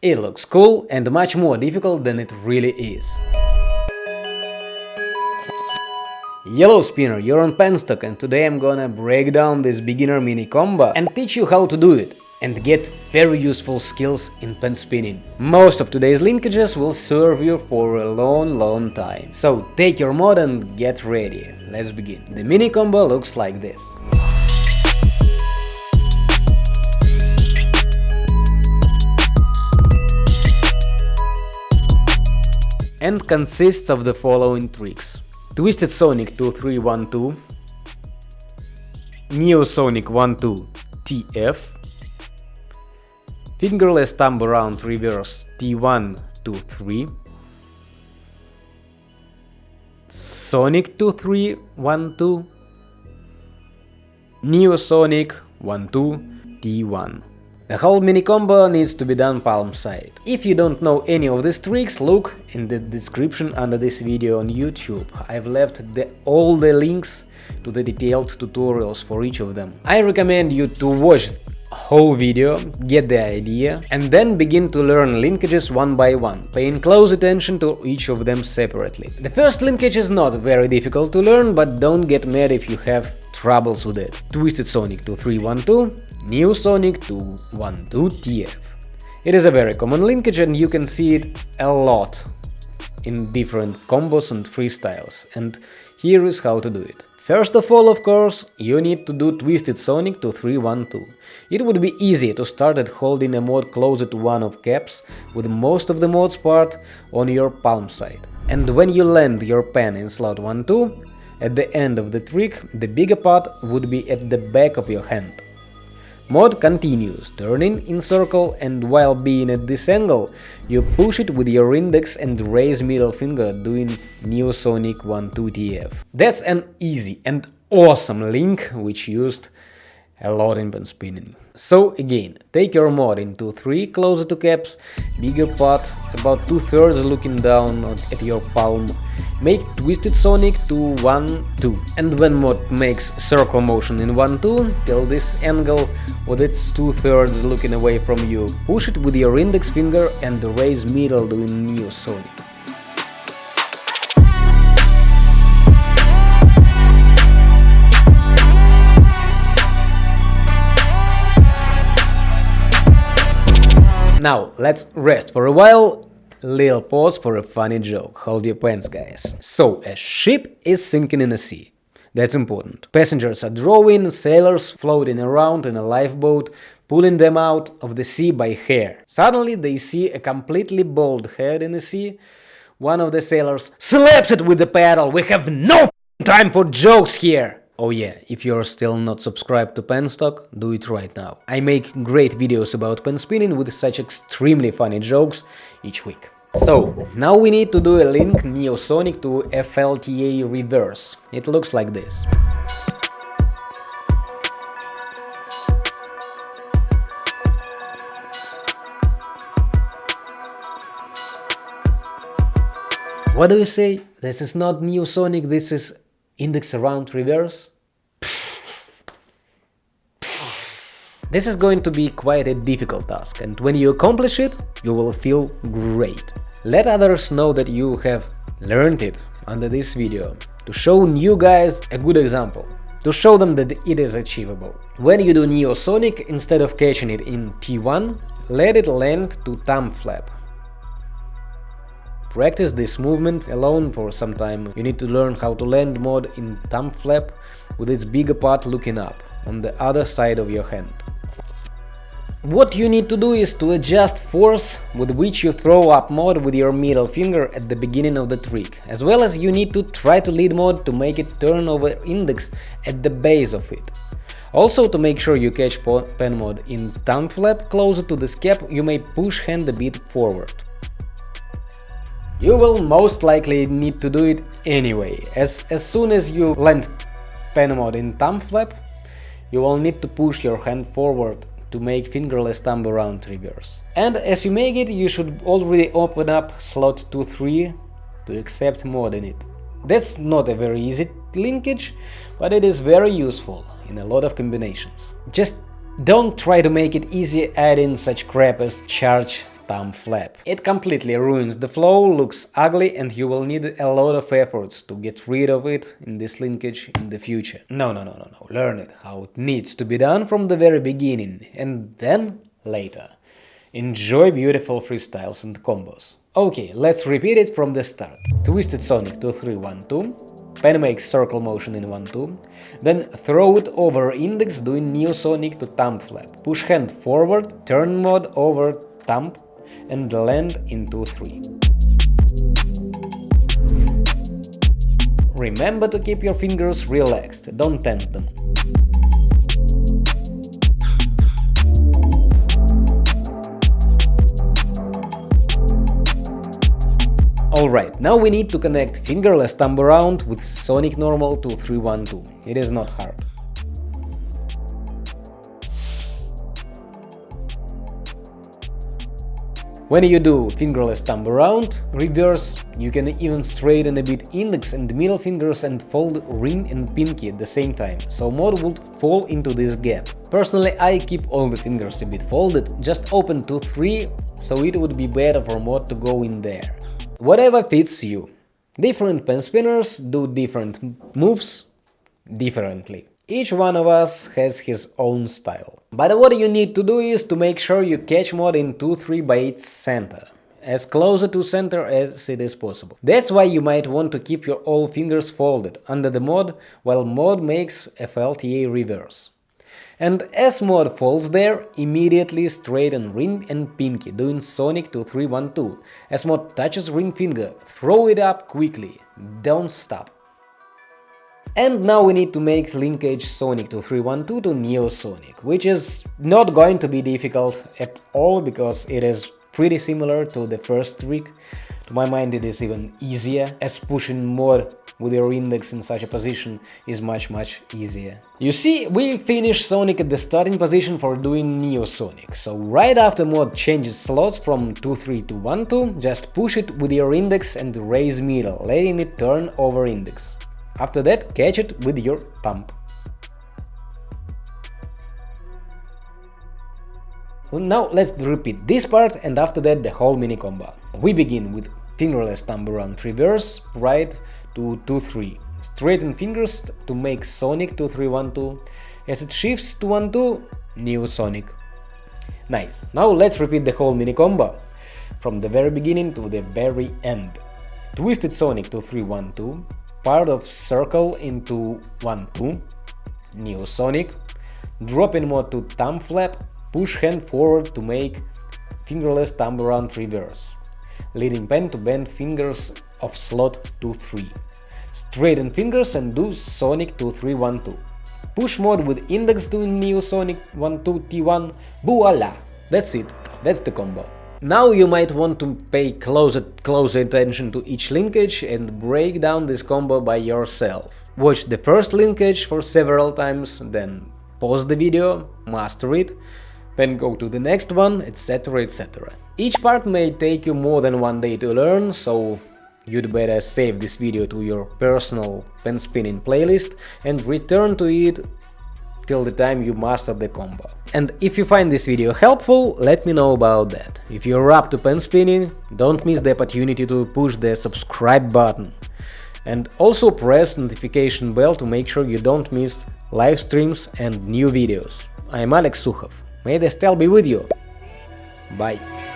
It looks cool and much more difficult than it really is. Yellow Spinner, you're on Penstock and today I'm gonna break down this beginner mini combo and teach you how to do it and get very useful skills in pen spinning. Most of today's linkages will serve you for a long long time. So take your mod and get ready. Let's begin. The mini combo looks like this. And consists of the following tricks. Twisted Sonic 2312, Neo Sonic 12 TF, Fingerless Thumb Around Reverse T1 to 3, Sonic 2312, Neo Sonic 12 T1. The whole mini combo needs to be done palm side. If you don't know any of these tricks, look in the description under this video on YouTube. I've left the, all the links to the detailed tutorials for each of them. I recommend you to watch whole video, get the idea, and then begin to learn linkages one by one, paying close attention to each of them separately. The first linkage is not very difficult to learn, but don't get mad if you have troubles with it. Twisted Sonic 2312 Neo Sonic 212 TF. It is a very common linkage and you can see it a lot in different combos and freestyles, and here is how to do it. First of all, of course, you need to do Twisted Sonic to 312. It would be easy to start at holding a mod closer to one of caps, with most of the mod's part on your palm side. And when you land your pen in slot 1-2, at the end of the trick, the bigger part would be at the back of your hand. Mod continues, turning in circle and while being at this angle, you push it with your index and raise middle finger doing Neosonic 12TF. That's an easy and awesome link which used a lot in pen spinning. So again, take your mod into 3 closer to caps, bigger part, about 2 thirds looking down at your palm, make Twisted Sonic to 1, 2. And when mod makes circle motion in 1, 2, till this angle with its 2 thirds looking away from you, push it with your index finger and raise middle doing Neo Sonic. Now, let's rest for a while. Little pause for a funny joke. Hold your pants, guys. So, a ship is sinking in the sea. That's important. Passengers are drawing, sailors floating around in a lifeboat, pulling them out of the sea by hair. Suddenly they see a completely bald head in the sea. One of the sailors slaps it with the paddle. We have no time for jokes here! Oh yeah, if you're still not subscribed to Penstock, do it right now. I make great videos about pen spinning with such extremely funny jokes each week. So, now we need to do a link Neosonic to FLTA reverse. It looks like this. What do you say? This is not Neosonic, this is index around reverse. This is going to be quite a difficult task, and when you accomplish it, you will feel great. Let others know that you have learned it under this video, to show new guys a good example, to show them that it is achievable. When you do Neo Sonic, instead of catching it in T1, let it land to thumb flap, Practice this movement alone for some time. You need to learn how to land mod in thumb flap with its bigger part looking up, on the other side of your hand. What you need to do is to adjust force with which you throw up mod with your middle finger at the beginning of the trick, as well as you need to try to lead mod to make it turn over index at the base of it. Also, to make sure you catch pen mod in thumb flap closer to the cap, you may push hand a bit forward. You will most likely need to do it anyway, as, as soon as you land pen mod in thumb flap, you will need to push your hand forward to make fingerless thumb around reverse. And as you make it, you should already open up slot 2-3 to accept mod in it. That's not a very easy linkage, but it is very useful in a lot of combinations. Just don't try to make it easy adding such crap as charge thumb flap. It completely ruins the flow, looks ugly and you will need a lot of efforts to get rid of it in this linkage in the future. No, no, no, no, no, learn it how it needs to be done from the very beginning and then later. Enjoy beautiful freestyles and combos. Ok, let's repeat it from the start. Twisted Sonic 2 3 1 2, pen makes circle motion in 1 2, then throw it over index doing Neo Sonic to thumb flap, push hand forward, turn mode over thumb and land in 2 3. Remember to keep your fingers relaxed, don't tense them. Alright, now we need to connect fingerless thumb around with Sonic Normal to 312. It is not hard. When you do fingerless thumb around, reverse, you can even straighten a bit index and middle fingers and fold ring and pinky at the same time, so mod would fall into this gap. Personally, I keep all the fingers a bit folded, just open 2-3, so it would be better for mod to go in there. Whatever fits you. Different pen spinners do different moves differently. Each one of us has his own style. But what you need to do is to make sure you catch mod in 2-3 by its center, as closer to center as it is possible. That's why you might want to keep your all fingers folded under the mod while mod makes FLTA reverse. And as mod falls there, immediately straighten ring and pinky, doing Sonic to 312. As mod touches ring finger, throw it up quickly, don't stop. And now we need to make linkage Sonic to 312 to Neo Sonic, which is not going to be difficult at all because it is pretty similar to the first trick. To my mind it is even easier, as pushing mod with your index in such a position is much much easier. You see, we finished Sonic at the starting position for doing Neo Sonic, so right after mod changes slots from 2-3 to 1-2, just push it with your index and raise middle, letting it turn over index. After that, catch it with your thumb. Now let's repeat this part and after that the whole mini combo. We begin with fingerless thumb around reverse, right to 2-3. Straighten fingers to make Sonic 2-3-1-2. As it shifts to 1-2, Neo Sonic. Nice. Now let's repeat the whole mini combo. From the very beginning to the very end. Twisted Sonic 2-3-1-2. Part of circle into 1-2. Neo Sonic. Drop in mode to thumb flap Push hand forward to make fingerless thumb around reverse, leading pen to bend fingers of slot 2-3. Straighten fingers and do Sonic 2-3-1-2. Push mode with index doing Neo Sonic 1-2 T1, voila! That's it, that's the combo. Now you might want to pay closer, closer attention to each linkage and break down this combo by yourself. Watch the first linkage for several times, then pause the video, master it, then go to the next one, etc, etc. Each part may take you more than one day to learn, so you'd better save this video to your personal pen spinning playlist and return to it till the time you master the combo. And if you find this video helpful, let me know about that. If you're up to pen spinning, don't miss the opportunity to push the subscribe button. And also press notification bell to make sure you don't miss live streams and new videos. I'm Alex Sukhov. May the style be with you. Bye.